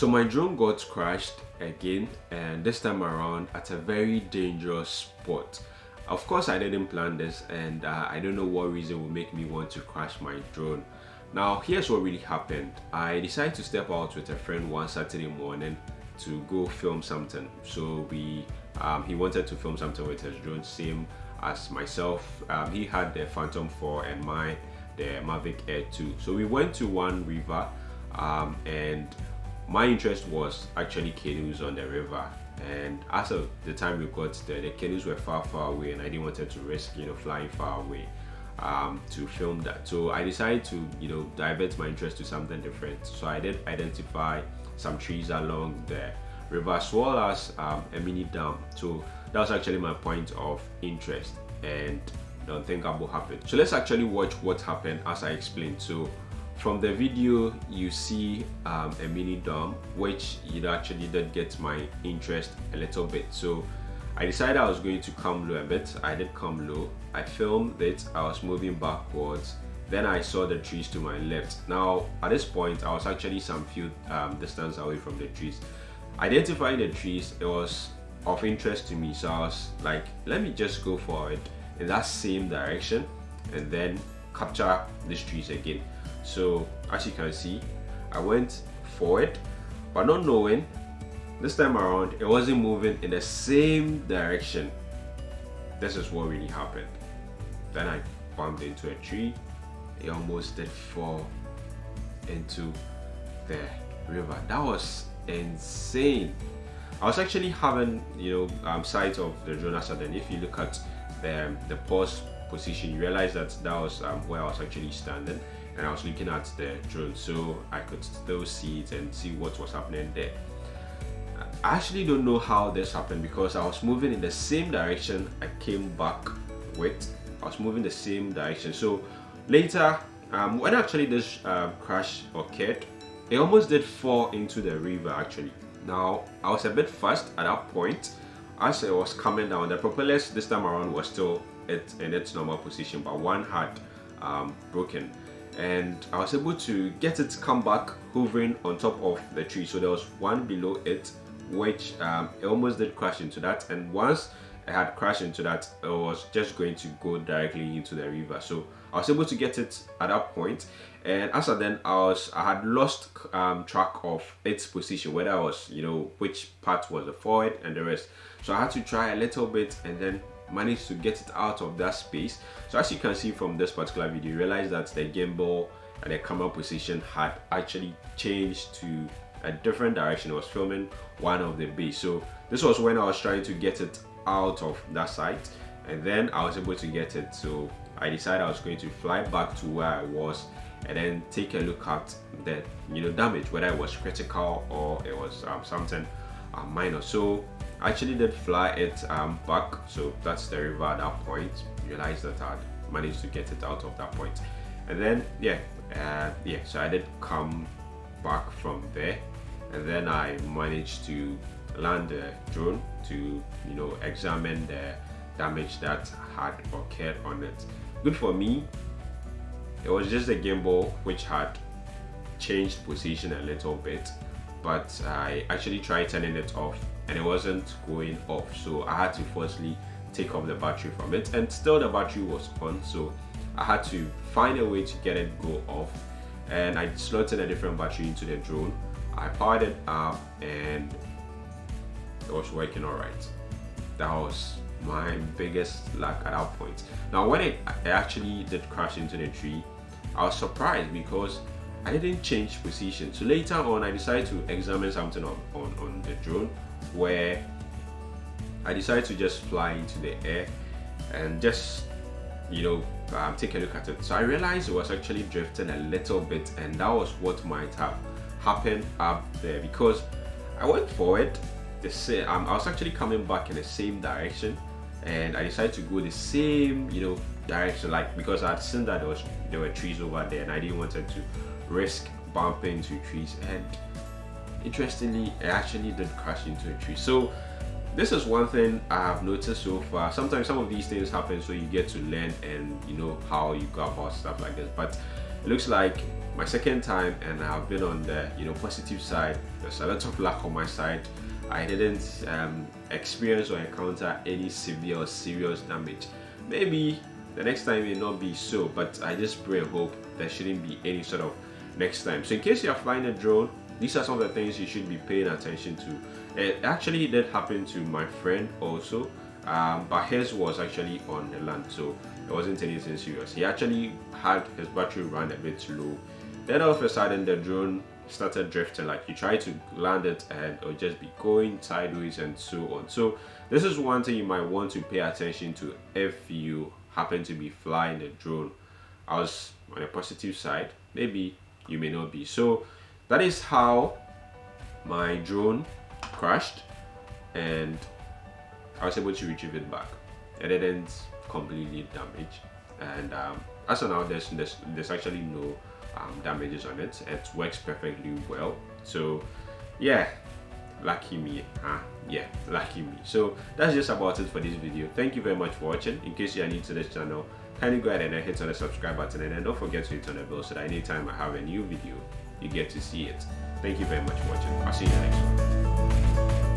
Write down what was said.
So my drone got crashed again and this time around at a very dangerous spot. Of course I didn't plan this and uh, I don't know what reason would make me want to crash my drone. Now here's what really happened. I decided to step out with a friend one Saturday morning to go film something. So we um, he wanted to film something with his drone same as myself. Um, he had the Phantom 4 and my the Mavic Air 2. So we went to one river um, and my interest was actually canoes on the river. And as of the time we got there the canoes were far far away and I didn't want to risk you know flying far away um, to film that. So I decided to you know divert my interest to something different. So I did identify some trees along the river as well as um, a mini dam. So that was actually my point of interest and the unthinkable happened. So let's actually watch what happened as I explained. So from the video you see um, a mini dam which it actually did get my interest a little bit. So I decided I was going to come low a bit. I did come low. I filmed it. I was moving backwards. Then I saw the trees to my left. Now at this point I was actually some few um, distance away from the trees. Identifying the trees it was of interest to me. So I was like let me just go for it in that same direction and then capture these trees again so as you can see I went forward but not knowing this time around it wasn't moving in the same direction. This is what really happened. Then I bumped into a tree. It almost did fall into the river. That was insane. I was actually having you know um, sight of the drone then if you look at the, the pause position you realize that that was um, where I was actually standing and I was looking at the drone so I could still see it and see what was happening there. I actually don't know how this happened because I was moving in the same direction I came back with. I was moving the same direction. So later, um, when actually this uh, crash occurred, it almost did fall into the river actually. Now, I was a bit fast at that point. As it was coming down, the propellers this time around was still in its normal position, but one had um, broken. And I was able to get it to come back hovering on top of the tree. So there was one below it which um, it almost did crash into that. And once I had crashed into that it was just going to go directly into the river. So I was able to get it at that point. And as I then I was I had lost um, track of its position whether I was you know which part was the forward and the rest. So I had to try a little bit and then managed to get it out of that space. So as you can see from this particular video you realize that the gimbal and the camera position had actually changed to a different direction. I was filming one of the bays so this was when I was trying to get it out of that site and then I was able to get it. So I decided I was going to fly back to where I was and then take a look at the you know damage whether it was critical or it was um, something uh, minor. So actually did fly it um, back so that's the river at that point. Realized that I'd managed to get it out of that point. And then yeah uh, yeah so I did come back from there. And then I managed to land the drone to you know examine the damage that had occurred on it. Good for me. It was just the gimbal which had changed position a little bit but I actually tried turning it off and it wasn't going off. So I had to firstly take off the battery from it and still the battery was on. So I had to find a way to get it go off and I slotted a different battery into the drone. I powered it up and it was working alright that was my biggest luck at that point. Now when it, it actually did crash into the tree I was surprised because I didn't change position. So later on I decided to examine something on, on, on the drone where I decided to just fly into the air and just you know um, take a look at it. So I realized it was actually drifting a little bit and that was what might have happened up there because I went forward the same um, I was actually coming back in the same direction and I decided to go the same you know direction like because I'd seen that there was there were trees over there and I didn't want to risk bumping into trees and interestingly it actually did crash into a tree. So this is one thing i have noticed so far. Sometimes some of these things happen so you get to learn and you know how you go about stuff like this. But it looks like my second time and I've been on the you know positive side. There's a lot of luck on my side. I didn't um, experience or encounter any severe or serious damage. Maybe the next time may not be so but I just pray and hope there shouldn't be any sort of next time. So in case you are flying a drone these are some of the things you should be paying attention to. It actually did happen to my friend also. Um, but his was actually on the land so it wasn't anything serious. He actually had his battery run a bit low. Then all of a sudden the drone started drifting. Like you try to land it and it'll just be going sideways and so on. So this is one thing you might want to pay attention to if you happen to be flying a drone. I was on a positive side. Maybe you may not be. So that is how my drone crashed and i was able to retrieve it back. It didn't completely damage and um, as of now there's, there's there's actually no um, damages on it. It works perfectly well. So yeah. Lucky me. Huh? yeah. Lucky me. So that's just about it for this video. Thank you very much for watching. In case you are new to this channel Kindly go ahead and hit on the subscribe button and then don't forget to hit on the bell so that anytime I have a new video, you get to see it. Thank you very much for watching. I'll see you in the next one.